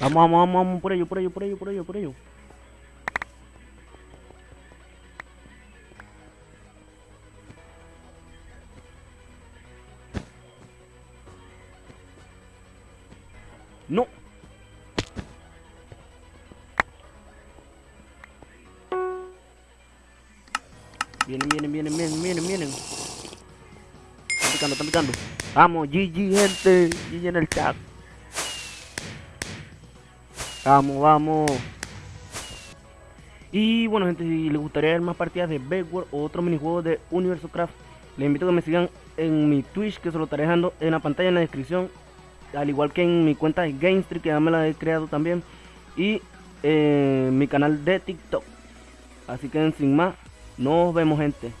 Vamos, vamos, vamos, vamos, por ello, por ello, por ello, por ello, por ello. No. Vienen, vienen, vienen, vienen, vienen, vienen. Están picando, están picando. Vamos, GG, gente. GG en el chat. Vamos, vamos. Y bueno, gente, si les gustaría ver más partidas de Backward o otros minijuegos de Universo Craft, les invito a que me sigan en mi Twitch, que se lo estaré dejando en la pantalla en la descripción. Al igual que en mi cuenta de GameStreet, que ya me la he creado también. Y eh, mi canal de TikTok. Así que sin más, nos vemos, gente.